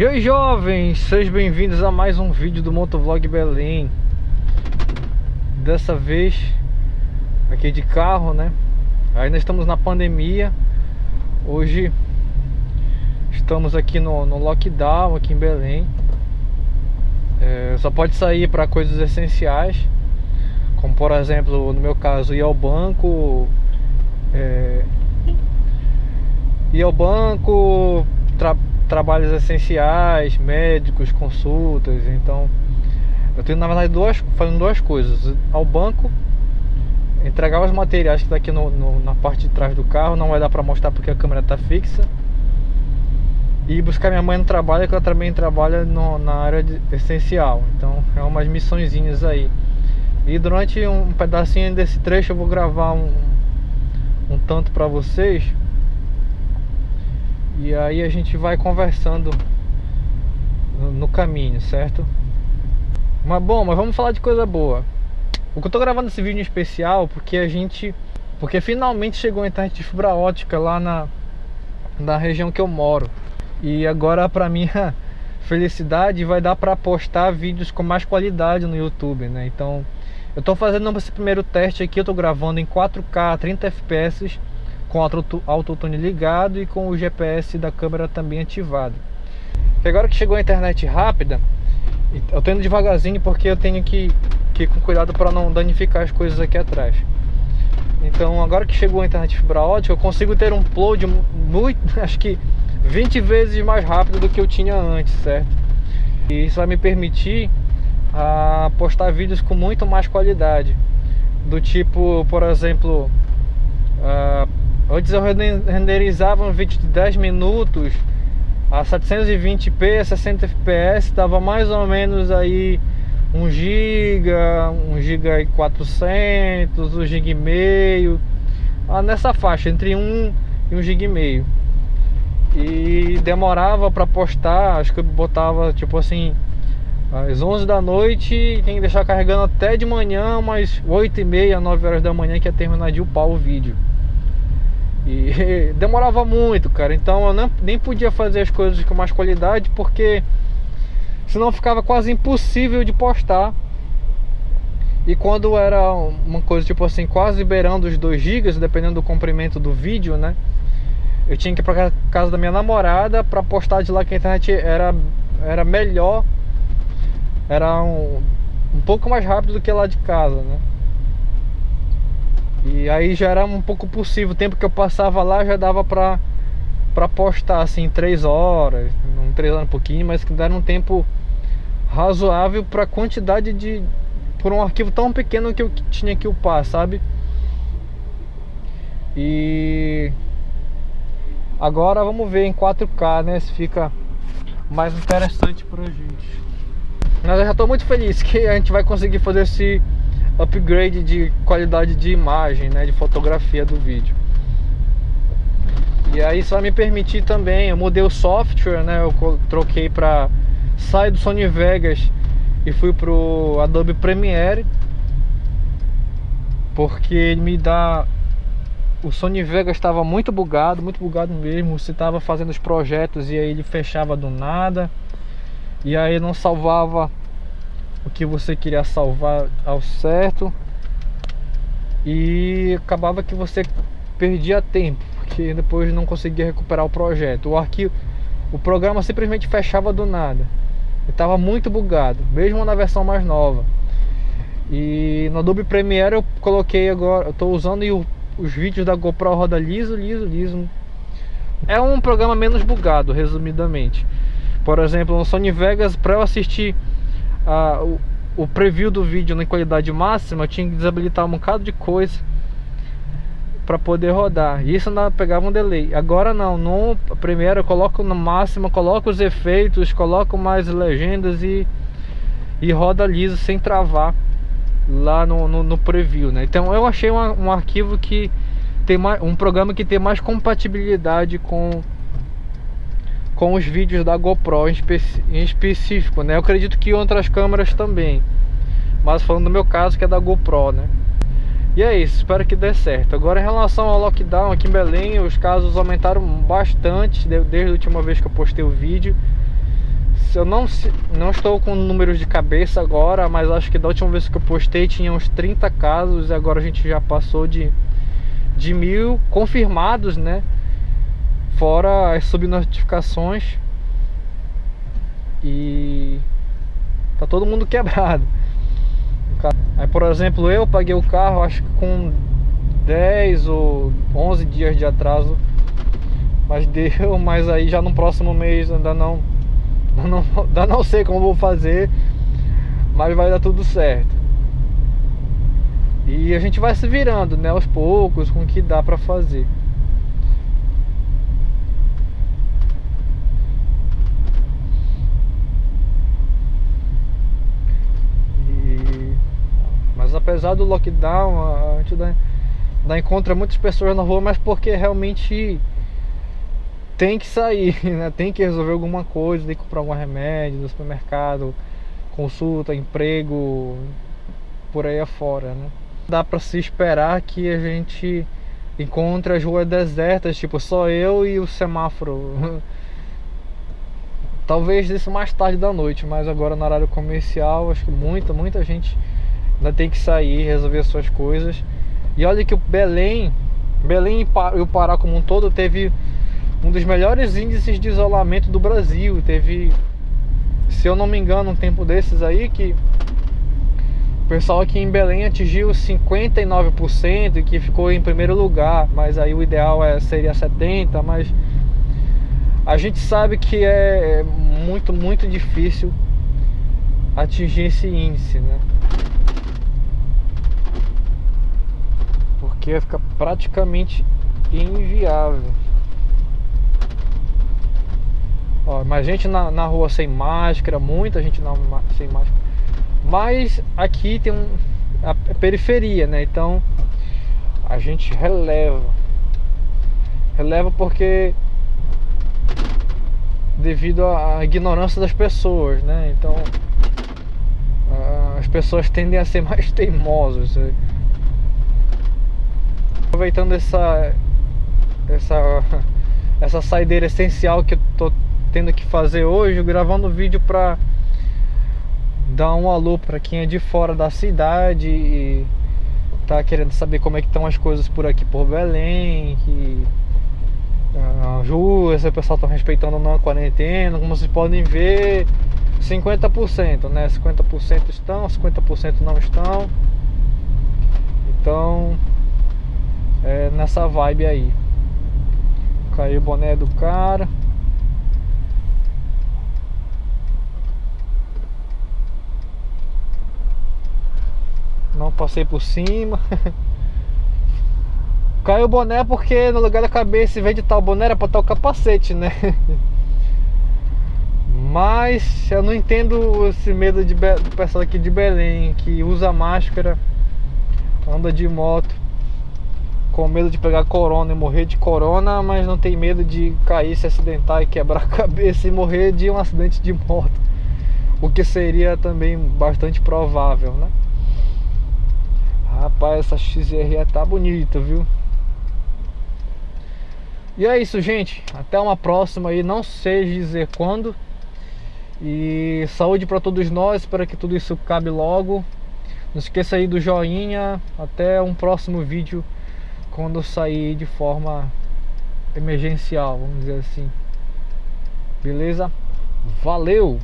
E oi jovens, sejam bem-vindos a mais um vídeo do Motovlog Belém. Dessa vez aqui de carro, né? Ainda estamos na pandemia. Hoje estamos aqui no, no lockdown aqui em Belém. É, Só pode sair para coisas essenciais Como por exemplo, no meu caso, ir ao banco é, Ir ao banco, trabalhos essenciais, médicos, consultas. Então, eu tenho na verdade duas, fazendo duas coisas: ao banco, entregar os materiais que está aqui no, no, na parte de trás do carro, não vai dar para mostrar porque a câmera está fixa. E buscar minha mãe no trabalho, que ela também trabalha no, na área de, essencial. Então, é umas missõezinhas aí. E durante um pedacinho desse trecho eu vou gravar um, um tanto para vocês e aí a gente vai conversando no, caminho, certo? Mas bom, mas vamos falar de coisa boa. O que eu tô gravando esse vídeo em especial porque a gente porque finalmente chegou a internet de fibra ótica lá na na região que eu moro. E agora para minha felicidade vai dar para postar vídeos com mais qualidade no YouTube, né? Então, eu tô fazendo esse primeiro teste aqui, eu tô gravando em 4K, 30 FPS com o autotune ligado e com o GPS da câmera também ativado. E agora que chegou a internet rápida, eu tô indo devagarzinho porque eu tenho que, que ir com cuidado para não danificar as coisas aqui atrás. Então agora que chegou a internet fibra ótica, eu consigo ter um upload muito, acho que 20 vezes mais rápido do que eu tinha antes, certo? E isso vai me permitir a ah, postar vídeos com muito mais qualidade. Do tipo, por exemplo, uh, Antes eu renderizava um vídeo de 10 minutos a 720p, 60 fps, dava mais ou menos aí 1 GB, 1 GB e 400, 1 GB e meio, ah, nessa faixa, entre 1 e 1 GB e meio. E demorava para postar, acho que eu botava tipo assim, às 11 da noite tem que deixar carregando até de manhã, mas 8 e meia, 9 horas da manhã que ia terminar de upar o vídeo. E demorava muito, cara. Então eu não, nem podia fazer as coisas com mais qualidade porque senão ficava quase impossível de postar. E quando era uma coisa tipo assim, quase beirando os 2 GB, dependendo do comprimento do vídeo, né? Eu tinha que ir pra casa da minha namorada para postar de lá que a internet era, era melhor, era um, um pouco mais rápido do que lá de casa, né? E aí já era um pouco possível. O tempo que eu passava lá já dava pra, pra postar assim, 3 horas, não 3 horas um pouquinho, mas que era um tempo razoável pra quantidade de. por um arquivo tão pequeno que eu tinha que upar, sabe? E agora vamos ver em 4K, né? Se fica mais interessante pra gente. Mas eu já tô muito feliz que a gente vai conseguir fazer esse upgrade de qualidade de imagem, né, de fotografia do vídeo. E aí isso vai me permitir também, eu mudei o software, né, eu troquei para sair do Sony Vegas e fui pro Adobe Premiere porque ele me dá o Sony Vegas estava muito bugado, muito bugado mesmo. Você estava fazendo os projetos e aí ele fechava do nada. E aí não salvava o que você queria salvar ao certo. E acabava que você perdia tempo porque depois não conseguia recuperar o projeto. O arquivo o programa simplesmente fechava do nada. Estava muito bugado mesmo na versão mais nova. E no Adobe Premiere eu coloquei agora eu estou usando e o, os vídeos da GoPro roda liso liso liso. É um programa menos bugado resumidamente. Por exemplo no Sony Vegas para eu assistir a, o, o preview do vídeo na qualidade máxima, eu tinha que desabilitar um bocado de coisa para poder rodar. E isso ainda pegava um delay. Agora não, no primeiro eu coloco no máximo, coloco os efeitos, coloco mais legendas e, e roda liso sem travar lá no, no, no preview, né? Então eu achei uma, um arquivo que tem mais, um programa que tem mais compatibilidade com com os vídeos da GoPro em, em específico, né? Eu acredito que outras câmeras também, mas falando do meu caso que é da GoPro, né? E é isso, espero que dê certo. Agora em relação ao lockdown aqui em Belém, os casos aumentaram bastante desde a última vez que eu postei o vídeo. eu não, não estou com números de cabeça agora, mas acho que da última vez que eu postei tinha uns 30 casos e agora a gente já passou de, de mil confirmados, né? Fora as subnotificações. E tá todo mundo quebrado. Aí, por exemplo, eu paguei o carro, acho que com 10 ou 11 dias de atraso. Mas deu, mas aí já no próximo mês ainda não ainda não, ainda não sei como vou fazer, mas vai dar tudo certo. E a gente vai se virando, né, aos poucos, com o que dá pra fazer. Mas apesar do lockdown, a gente dá, dá encontra muitas pessoas na rua, mas porque realmente tem que sair, né? Tem que resolver alguma coisa, tem que comprar algum remédio no supermercado, consulta, emprego, por aí afora, né? Dá para se esperar que a gente encontre as ruas desertas, tipo só eu e o semáforo. Talvez isso mais tarde da noite, mas agora no horário comercial, acho que muita, muita gente ainda tem que sair, resolver suas coisas. E olha que o Belém, Belém e o Pará como um todo teve um dos melhores índices de isolamento do Brasil. Teve, se eu não me engano, um tempo desses aí que o pessoal aqui em Belém atingiu 59% e que ficou em primeiro lugar, mas aí o ideal é, seria 70%, mas a gente sabe que é muito, muito difícil atingir esse índice, né? Porque fica praticamente inviável. Ó, mas gente na, na rua sem máscara, muita gente na, sem máscara. Mas aqui tem um, a, a periferia, né? Então a gente releva. Releva porque devido à ignorância das pessoas, né? Então as pessoas tendem a ser mais teimosas. Aproveitando essa essa essa saideira essencial que eu tô tendo que fazer hoje, gravando vídeo pra dar um alô pra quem é de fora da cidade e tá querendo saber como é que estão as coisas por aqui por Belém, que as ruas, o pessoal tá respeitando a quarentena, como vocês podem ver, 50%, né? 50% estão, 50% não estão. Então, é, nessa vibe aí. Caiu o boné do cara. Não passei por cima. Caiu o boné porque no lugar da cabeça, em vez de estar o boné, era pra estar o capacete, né? Mas eu não entendo esse medo de, do pessoal aqui de Belém que usa máscara, anda de moto com medo de pegar corona e morrer de corona, mas não tem medo de cair, se acidentar e quebrar a cabeça e morrer de um acidente de moto. O que seria também bastante provável, né? Rapaz, essa XRE tá bonita, viu? E é isso, gente. Até uma próxima aí. Não sei dizer quando. E saúde para todos nós. Espero que tudo isso cabe logo. Não esqueça aí do joinha. Até um próximo vídeo quando sair de forma emergencial, vamos dizer assim. Beleza? Valeu!